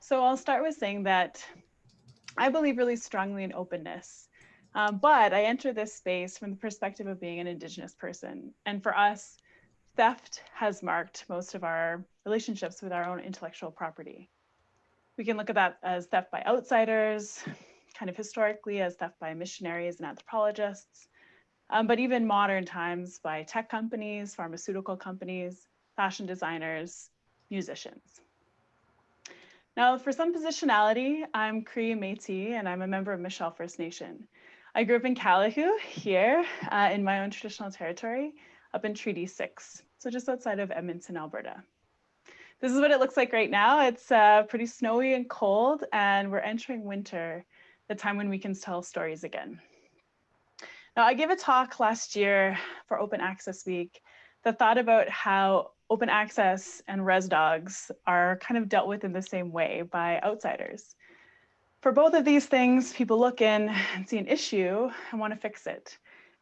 So I'll start with saying that I believe really strongly in openness, um, but I enter this space from the perspective of being an Indigenous person. And for us, theft has marked most of our relationships with our own intellectual property. We can look at that as theft by outsiders, kind of historically as theft by missionaries and anthropologists, um, but even modern times by tech companies, pharmaceutical companies, fashion designers, musicians. Now, for some positionality, I'm Cree Métis, and I'm a member of Michel First Nation. I grew up in Calahoo here uh, in my own traditional territory up in Treaty 6, so just outside of Edmonton, Alberta. This is what it looks like right now. It's uh, pretty snowy and cold, and we're entering winter, the time when we can tell stories again. Now, I gave a talk last year for Open Access Week that thought about how open access and res dogs are kind of dealt with in the same way by outsiders. For both of these things, people look in and see an issue and want to fix it.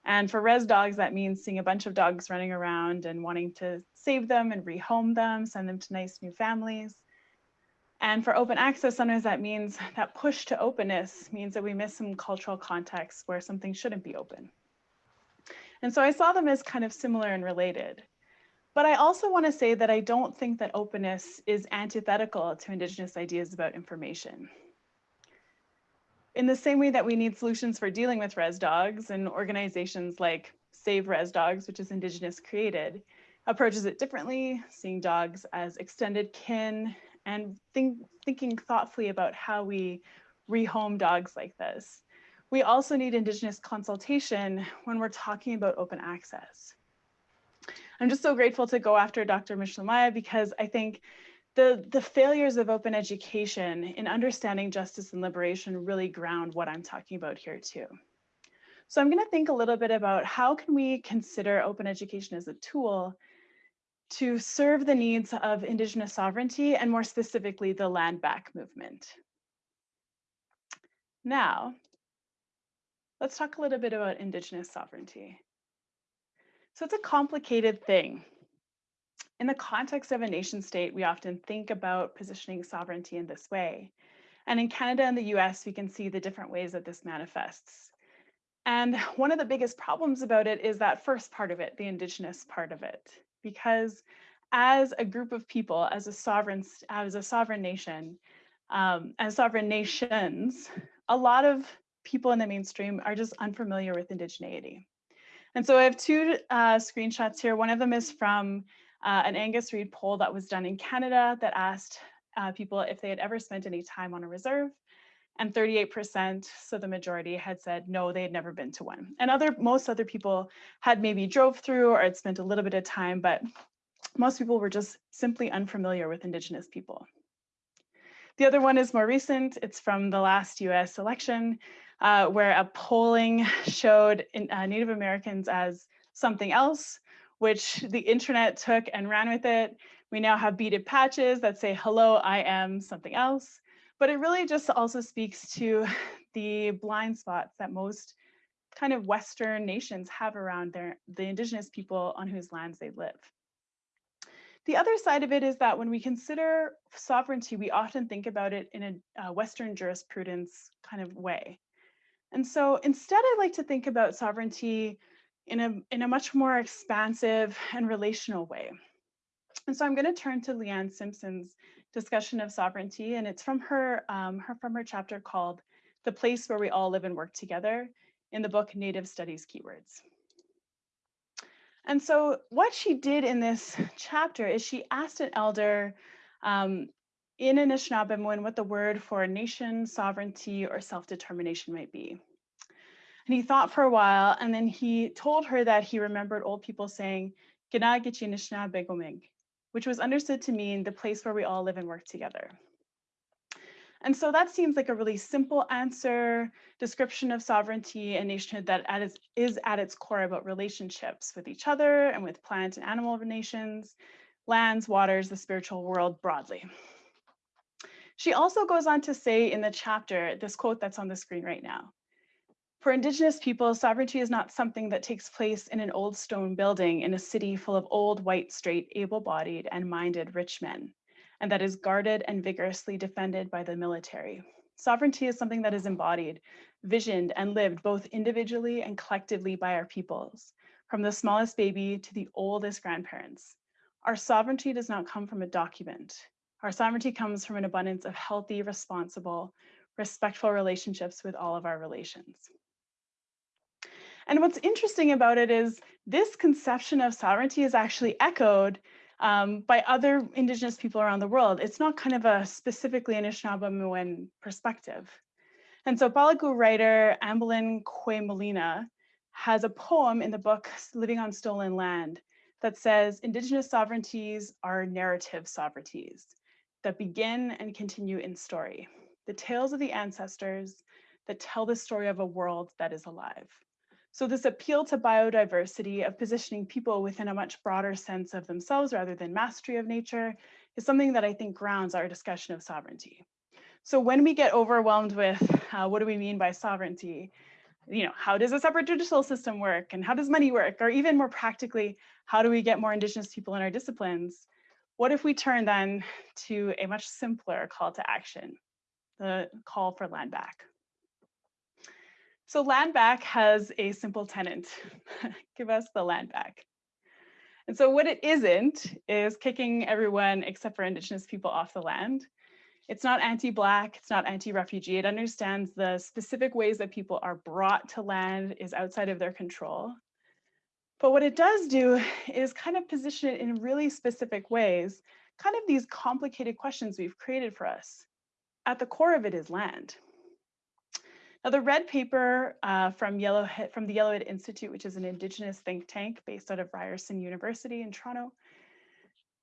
And for res dogs, that means seeing a bunch of dogs running around and wanting to save them and rehome them, send them to nice new families. And for open access, sometimes that means that push to openness means that we miss some cultural contexts where something shouldn't be open. And so I saw them as kind of similar and related. But I also want to say that I don't think that openness is antithetical to Indigenous ideas about information. In the same way that we need solutions for dealing with res dogs and organizations like Save Res Dogs, which is Indigenous created, approaches it differently, seeing dogs as extended kin and think, thinking thoughtfully about how we rehome dogs like this. We also need Indigenous consultation when we're talking about open access. I'm just so grateful to go after Dr. Mishlamaya because I think the, the failures of open education in understanding justice and liberation really ground what I'm talking about here too. So I'm gonna think a little bit about how can we consider open education as a tool to serve the needs of Indigenous sovereignty and more specifically the land back movement. Now, let's talk a little bit about Indigenous sovereignty. So it's a complicated thing. In the context of a nation state, we often think about positioning sovereignty in this way. And in Canada and the US, we can see the different ways that this manifests. And one of the biggest problems about it is that first part of it, the Indigenous part of it because as a group of people, as a sovereign, as a sovereign nation, um, as sovereign nations, a lot of people in the mainstream are just unfamiliar with indigeneity. And so I have two uh, screenshots here. One of them is from uh, an Angus Reid poll that was done in Canada that asked uh, people if they had ever spent any time on a reserve and 38%, so the majority had said no, they had never been to one. And other most other people had maybe drove through or had spent a little bit of time, but most people were just simply unfamiliar with Indigenous people. The other one is more recent. It's from the last US election, uh, where a polling showed in, uh, Native Americans as something else, which the internet took and ran with it. We now have beaded patches that say, hello, I am something else. But it really just also speaks to the blind spots that most kind of Western nations have around their, the indigenous people on whose lands they live. The other side of it is that when we consider sovereignty, we often think about it in a uh, Western jurisprudence kind of way. And so instead, I like to think about sovereignty in a, in a much more expansive and relational way. And so I'm going to turn to Leanne Simpson's discussion of sovereignty, and it's from her, um, her from her chapter called "The Place Where We All Live and Work Together" in the book Native Studies Keywords. And so what she did in this chapter is she asked an elder um, in Anishinaabemowin what the word for a nation, sovereignty, or self-determination might be. And he thought for a while, and then he told her that he remembered old people saying, which was understood to mean the place where we all live and work together. And so that seems like a really simple answer, description of sovereignty and nationhood that at its, is at its core about relationships with each other and with plant and animal nations, lands, waters, the spiritual world broadly. She also goes on to say in the chapter, this quote that's on the screen right now, for Indigenous people, sovereignty is not something that takes place in an old stone building in a city full of old, white, straight, able-bodied and minded rich men. and that is guarded and vigorously defended by the military. Sovereignty is something that is embodied, visioned, and lived both individually and collectively by our peoples, from the smallest baby to the oldest grandparents. Our sovereignty does not come from a document. Our sovereignty comes from an abundance of healthy, responsible, respectful relationships with all of our relations. And what's interesting about it is this conception of sovereignty is actually echoed um, by other indigenous people around the world. It's not kind of a specifically Anishinaabe perspective. And so Palyku writer Kwaymullina has a poem in the book Living on Stolen Land that says indigenous sovereignties are narrative sovereignties that begin and continue in story. The tales of the ancestors that tell the story of a world that is alive. So this appeal to biodiversity of positioning people within a much broader sense of themselves rather than mastery of nature is something that I think grounds our discussion of sovereignty. So when we get overwhelmed with uh, what do we mean by sovereignty, you know, how does a separate judicial system work and how does money work? Or even more practically, how do we get more indigenous people in our disciplines? What if we turn then to a much simpler call to action, the call for land back? So land back has a simple tenant, give us the land back. And so what it isn't is kicking everyone except for indigenous people off the land. It's not anti-black, it's not anti-refugee. It understands the specific ways that people are brought to land is outside of their control. But what it does do is kind of position it in really specific ways, kind of these complicated questions we've created for us. At the core of it is land. Now, the red paper uh, from, Yellowhead, from the Yellowhead Institute, which is an Indigenous think tank based out of Ryerson University in Toronto,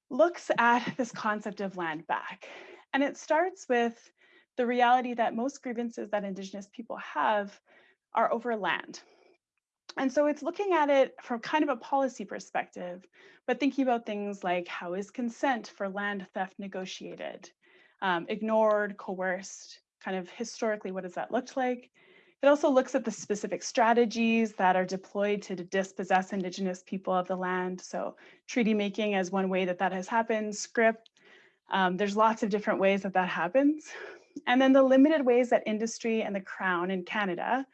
looks at this concept of land back. And it starts with the reality that most grievances that Indigenous people have are over land. And so it's looking at it from kind of a policy perspective, but thinking about things like how is consent for land theft negotiated, um, ignored, coerced, kind of historically, what does that look like? It also looks at the specific strategies that are deployed to dispossess Indigenous people of the land. So treaty making as one way that that has happened, scrip. Um, there's lots of different ways that that happens. And then the limited ways that industry and the Crown in Canada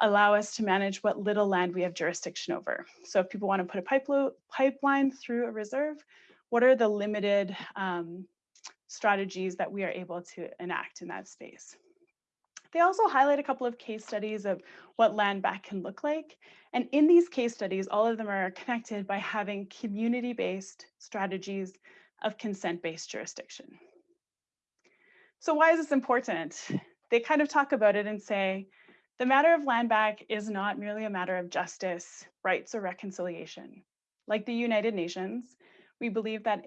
allow us to manage what little land we have jurisdiction over. So if people want to put a pipeline through a reserve, what are the limited um, strategies that we are able to enact in that space. They also highlight a couple of case studies of what land back can look like. And in these case studies, all of them are connected by having community-based strategies of consent-based jurisdiction. So why is this important? They kind of talk about it and say, the matter of land back is not merely a matter of justice, rights, or reconciliation. Like the United Nations, we believe that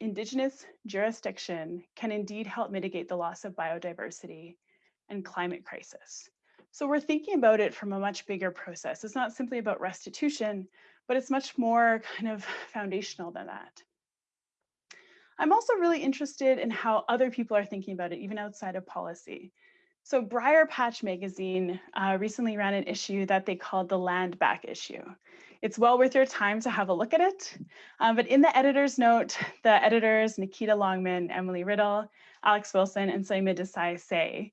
Indigenous jurisdiction can indeed help mitigate the loss of biodiversity and climate crisis. So we're thinking about it from a much bigger process. It's not simply about restitution, but it's much more kind of foundational than that. I'm also really interested in how other people are thinking about it, even outside of policy. So Briarpatch Magazine uh, recently ran an issue that they called the Land Back issue. It's well worth your time to have a look at it. Um, but in the editor's note, the editors, Nikita Longman, Emily Riddle, Alex Wilson, and Saima Desai say,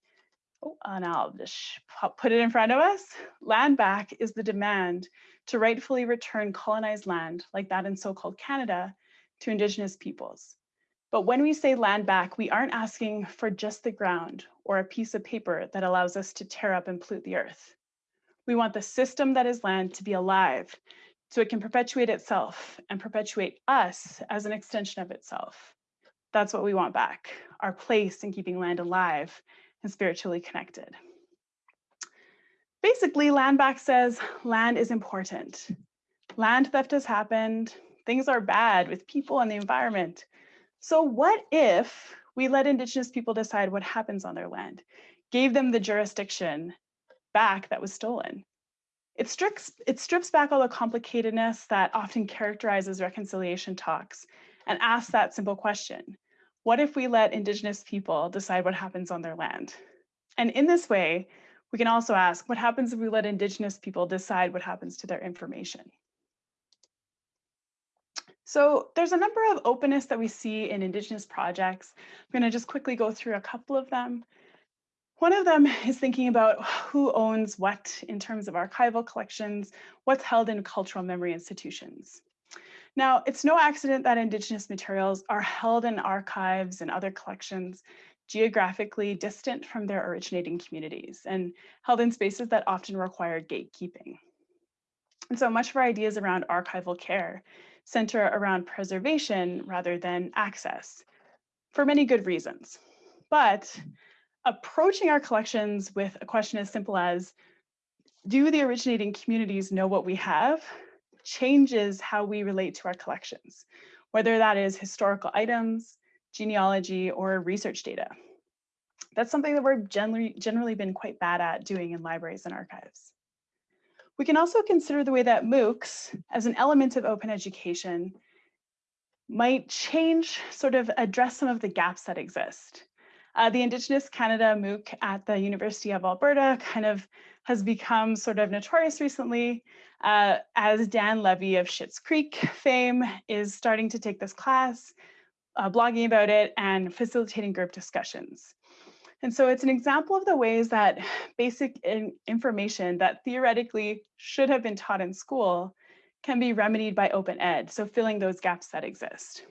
oh, and I'll just put it in front of us, land back is the demand to rightfully return colonized land like that in so-called Canada to Indigenous peoples. But when we say land back, we aren't asking for just the ground or a piece of paper that allows us to tear up and pollute the earth. We want the system that is land to be alive so it can perpetuate itself and perpetuate us as an extension of itself. That's what we want back, our place in keeping land alive and spiritually connected. Basically, land back says land is important. Land theft has happened. Things are bad with people and the environment. So what if we let Indigenous people decide what happens on their land, gave them the jurisdiction back that was stolen? It strips, it strips back all the complicatedness that often characterizes reconciliation talks and asks that simple question. What if we let Indigenous people decide what happens on their land? And in this way, we can also ask, what happens if we let Indigenous people decide what happens to their information? So there's a number of openness that we see in Indigenous projects. I'm going to just quickly go through a couple of them. One of them is thinking about who owns what in terms of archival collections, what's held in cultural memory institutions. Now, it's no accident that Indigenous materials are held in archives and other collections geographically distant from their originating communities and held in spaces that often require gatekeeping. And so much of our ideas around archival care center around preservation rather than access for many good reasons. But approaching our collections with a question as simple as, do the originating communities know what we have changes how we relate to our collections, whether that is historical items, genealogy, or research data. That's something that we're generally, generally been quite bad at doing in libraries and archives. We can also consider the way that MOOCs, as an element of open education, might change, sort of address some of the gaps that exist. Uh, the Indigenous Canada MOOC at the University of Alberta kind of has become sort of notorious recently uh, as Dan Levy of Schitt's Creek fame is starting to take this class, uh, blogging about it and facilitating group discussions. And so it's an example of the ways that basic in information that theoretically should have been taught in school can be remedied by open ed, so filling those gaps that exist.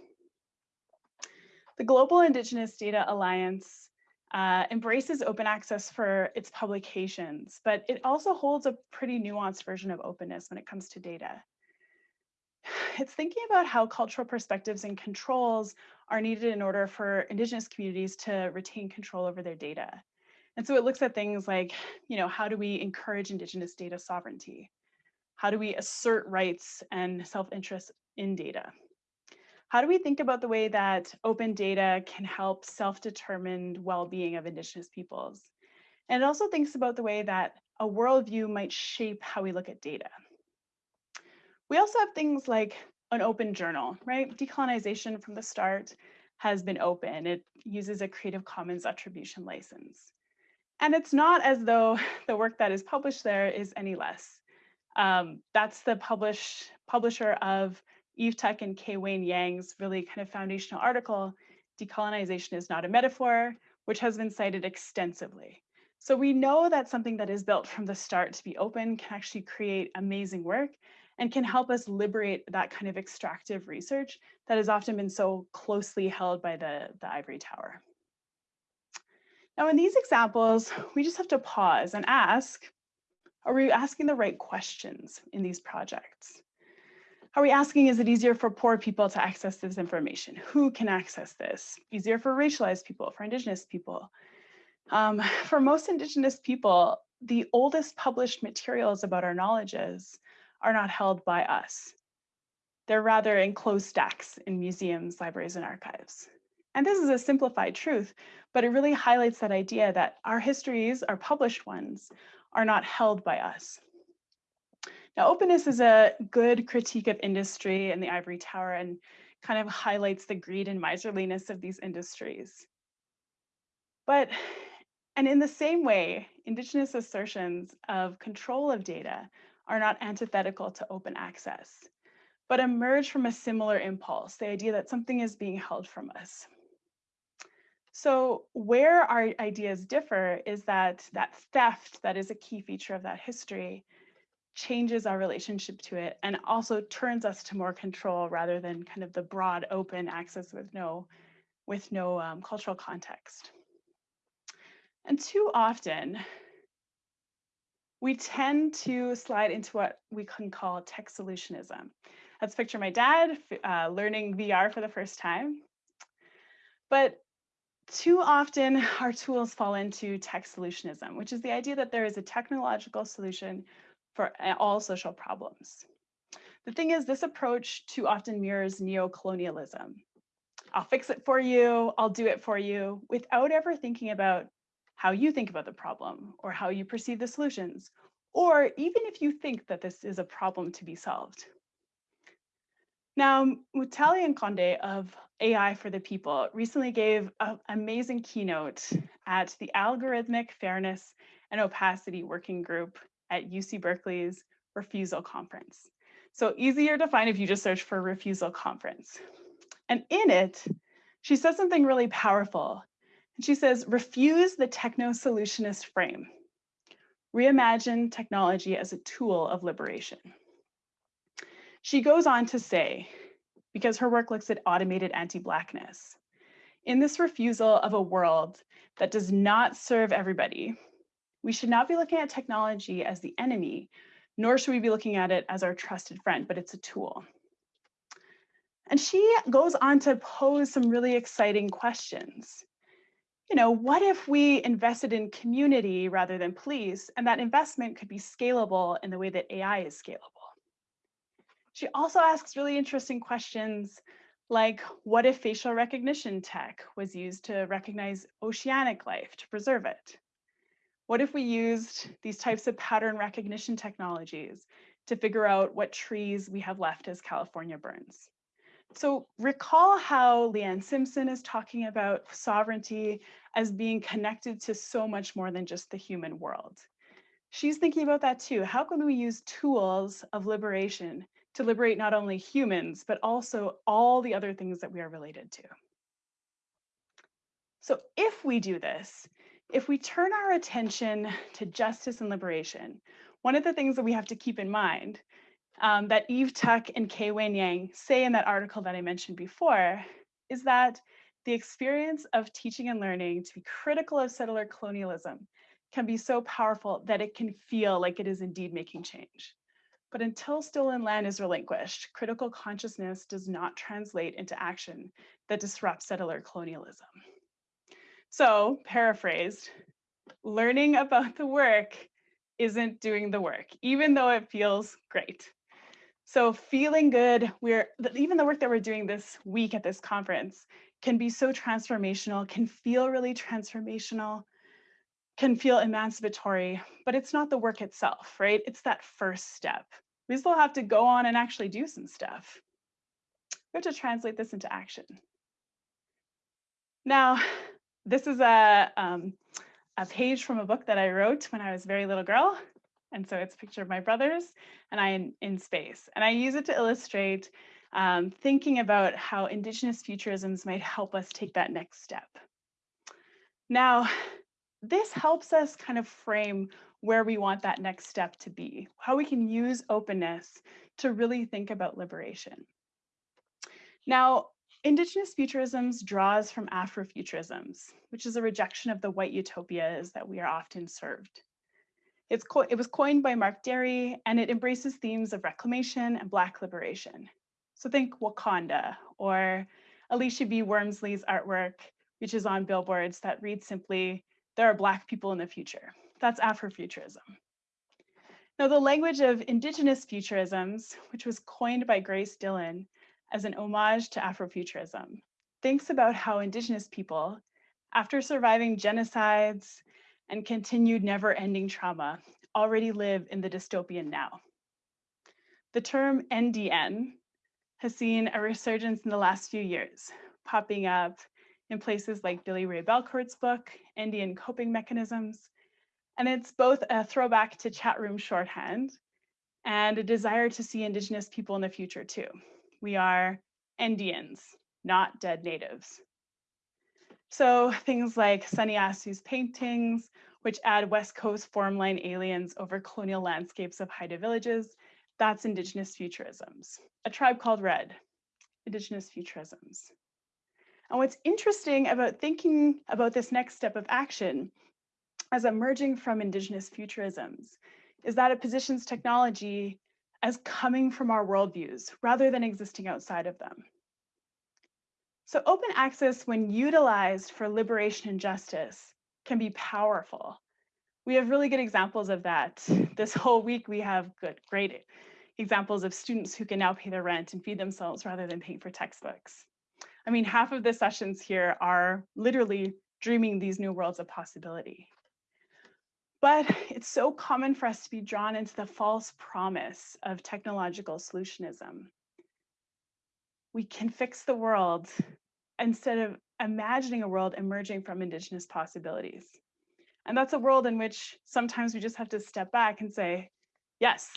The Global Indigenous Data Alliance uh, embraces open access for its publications, but it also holds a pretty nuanced version of openness when it comes to data. It's thinking about how cultural perspectives and controls are needed in order for Indigenous communities to retain control over their data. And so it looks at things like, you know, how do we encourage Indigenous data sovereignty? How do we assert rights and self-interest in data? How do we think about the way that open data can help self-determined well-being of Indigenous peoples? And it also thinks about the way that a worldview might shape how we look at data. We also have things like an open journal, right? Decolonization from the start has been open. It uses a Creative Commons attribution license. And it's not as though the work that is published there is any less. Um, that's the publish, publisher of Eve Tuck and K. Wayne Yang's really kind of foundational article, Decolonization is Not a Metaphor, which has been cited extensively. So we know that something that is built from the start to be open can actually create amazing work and can help us liberate that kind of extractive research that has often been so closely held by the, the ivory tower. Now in these examples, we just have to pause and ask, are we asking the right questions in these projects? Are we asking, is it easier for poor people to access this information? Who can access this? Easier for racialized people, for indigenous people? Um, for most indigenous people, the oldest published materials about our knowledges are not held by us. They're rather enclosed stacks in museums, libraries, and archives. And this is a simplified truth, but it really highlights that idea that our histories, our published ones, are not held by us. Now, openness is a good critique of industry and the ivory tower and kind of highlights the greed and miserliness of these industries. But, and in the same way, Indigenous assertions of control of data are not antithetical to open access, but emerge from a similar impulse, the idea that something is being held from us. So where our ideas differ is that that theft that is a key feature of that history changes our relationship to it and also turns us to more control rather than kind of the broad open access with no with no um, cultural context. And too often, we tend to slide into what we can call tech solutionism. Let's picture my dad uh, learning VR for the first time. But too often our tools fall into tech solutionism, which is the idea that there is a technological solution for all social problems. The thing is, this approach too often mirrors neo-colonialism. I'll fix it for you, I'll do it for you, without ever thinking about how you think about the problem or how you perceive the solutions, or even if you think that this is a problem to be solved. Now, Mutale Nkonde of AI for the People recently gave an amazing keynote at the Algorithmic Fairness and Opacity Working Group at UC Berkeley's Refusal Conference. So easier to find if you just search for refusal conference. And in it, she says something really powerful. And she says, refuse the techno solutionist frame. Reimagine technology as a tool of liberation. She goes on to say, because her work looks at automated anti-Blackness, in this refusal of a world that does not serve everybody, we should not be looking at technology as the enemy, nor should we be looking at it as our trusted friend, but it's a tool. And she goes on to pose some really exciting questions. You know, what if we invested in community rather than police, and that investment could be scalable in the way that AI is scalable? She also asks really interesting questions like, what if facial recognition tech was used to recognize oceanic life to preserve it? What if we used these types of pattern recognition technologies to figure out what trees we have left as California burns? So recall how Leanne Simpson is talking about sovereignty as being connected to so much more than just the human world. She's thinking about that too. How can we use tools of liberation to liberate not only humans, but also all the other things that we are related to? So if we do this, if we turn our attention to justice and liberation, one of the things that we have to keep in mind um, that Eve Tuck and K. Wayne Yang say in that article that I mentioned before is that the experience of teaching and learning to be critical of settler colonialism can be so powerful that it can feel like it is indeed making change. But until stolen land is relinquished, critical consciousness does not translate into action that disrupts settler colonialism. So paraphrased, learning about the work isn't doing the work, even though it feels great. So feeling good, we're even the work that we're doing this week at this conference can be so transformational, can feel really transformational, can feel emancipatory, but it's not the work itself, right? It's that first step. We still have to go on and actually do some stuff. We have to translate this into action. Now, this is a, um, a page from a book that I wrote when I was a very little girl. And so it's a picture of my brothers and I in, in space. And I use it to illustrate um, thinking about how Indigenous futurisms might help us take that next step. Now, this helps us kind of frame where we want that next step to be, how we can use openness to really think about liberation. Now, Indigenous futurisms draws from Afrofuturisms, which is a rejection of the white utopias that we are often served. It's it was coined by Mark Dery, and it embraces themes of reclamation and Black liberation. So think Wakanda or Alisha B. Wormsley's artwork, which is on billboards that reads simply, there are Black people in the future. That's Afrofuturism. Now, the language of Indigenous futurisms, which was coined by Grace Dillon, as an homage to Afrofuturism, thinks about how Indigenous people, after surviving genocides and continued never-ending trauma, already live in the dystopian now. The term NDN has seen a resurgence in the last few years, popping up in places like Billy Ray Belcourt's book, Indian Coping Mechanisms, and it's both a throwback to chat room shorthand and a desire to see Indigenous people in the future too. We are Indians, not dead natives. So things like Sonny Assu's paintings, which add West Coast formline aliens over colonial landscapes of Haida villages, that's Indigenous futurisms. A tribe called Red, Indigenous futurisms. And what's interesting about thinking about this next step of action as emerging from Indigenous futurisms is that it positions technology as coming from our worldviews rather than existing outside of them. So open access, when utilized for liberation and justice, can be powerful. We have really good examples of that. This whole week, we have good, great examples of students who can now pay their rent and feed themselves rather than paying for textbooks. I mean, half of the sessions here are literally dreaming these new worlds of possibility. But it's so common for us to be drawn into the false promise of technological solutionism. We can fix the world instead of imagining a world emerging from Indigenous possibilities. And that's a world in which sometimes we just have to step back and say, yes,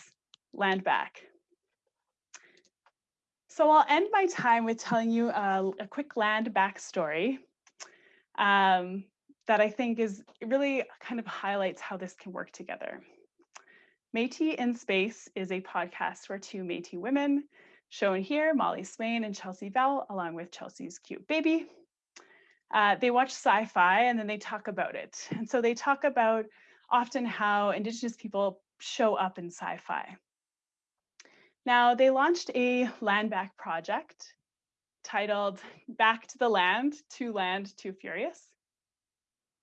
land back. So I'll end my time with telling you a, a quick land backstory um, that I think is really kind of highlights how this can work together. Métis in Space is a podcast where two Métis women, shown here, Molly Swain and Chelsea Vowel, along with Chelsea's cute baby, uh, they watch sci-fi and then they talk about it. And so they talk about often how Indigenous people show up in sci-fi. Now, they launched a land back project titled Back to the Land, To Land, Too Furious,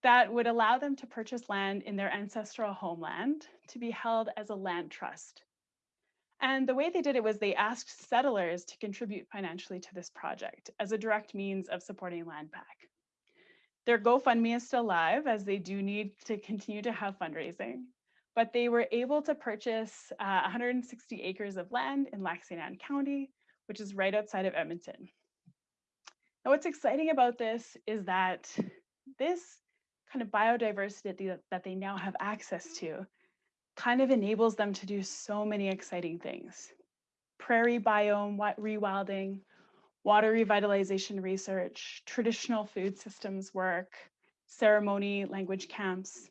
that would allow them to purchase land in their ancestral homeland to be held as a land trust. And the way they did it was they asked settlers to contribute financially to this project as a direct means of supporting land back. Their GoFundMe is still live as they do need to continue to have fundraising but they were able to purchase uh, 160 acres of land in Lac St. Anne County, which is right outside of Edmonton. Now, what's exciting about this is that this kind of biodiversity that they now have access to kind of enables them to do so many exciting things. Prairie biome rewilding, water revitalization research, traditional food systems work, ceremony language camps,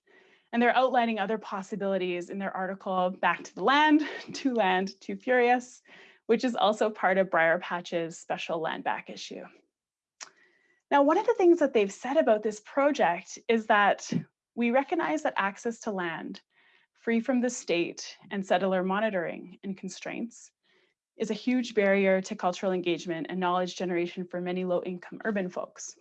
and they're outlining other possibilities in their article, Back to the Land, To Land, Too Furious, which is also part of Briarpatch's special land back issue. Now, one of the things that they've said about this project is that we recognize that access to land, free from the state and settler monitoring and constraints, is a huge barrier to cultural engagement and knowledge generation for many low-income urban folks.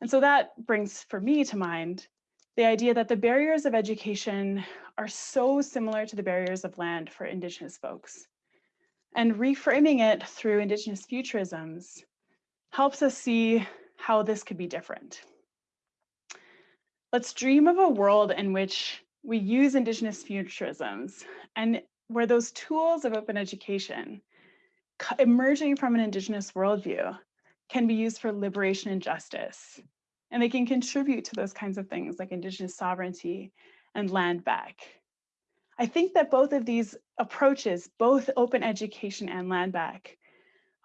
And so that brings for me to mind the idea that the barriers of education are so similar to the barriers of land for Indigenous folks. And reframing it through Indigenous futurisms helps us see how this could be different. Let's dream of a world in which we use Indigenous futurisms and where those tools of open education emerging from an Indigenous worldview can be used for liberation and justice, and they can contribute to those kinds of things like indigenous sovereignty and land back. I think that both of these approaches, both open education and land back,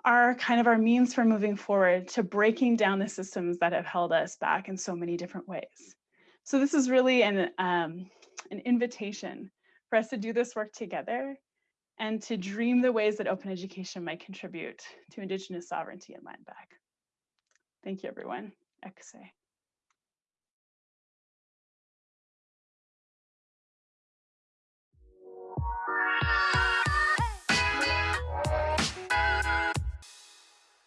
are kind of our means for moving forward to breaking down the systems that have held us back in so many different ways. So this is really an, um, an invitation for us to do this work together and to dream the ways that open education might contribute to Indigenous sovereignty and land back. Thank you, everyone. Ekse.